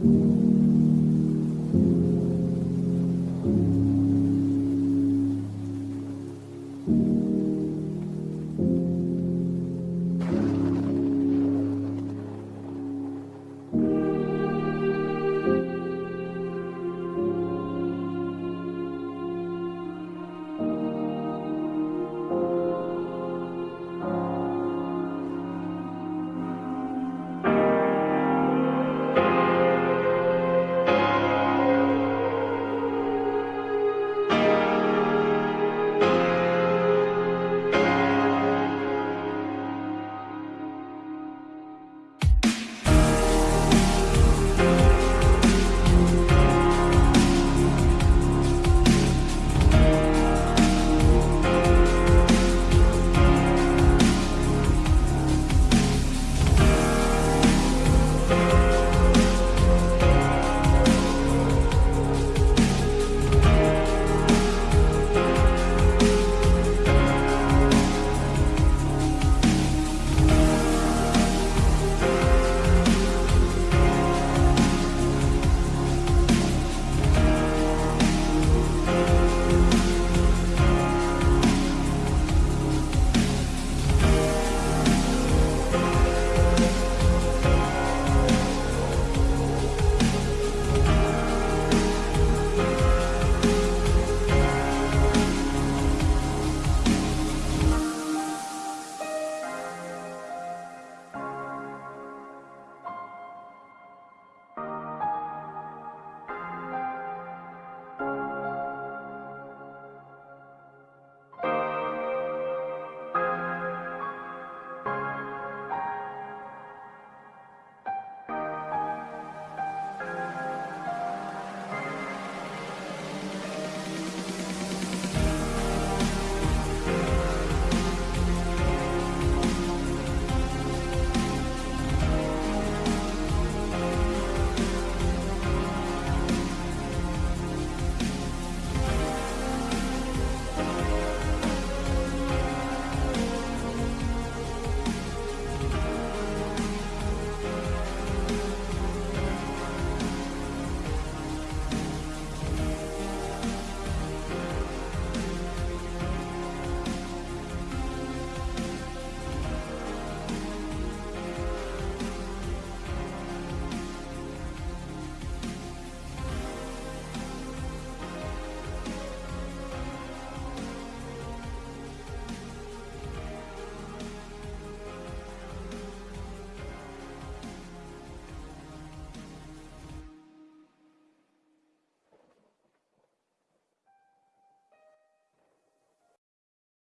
Amen.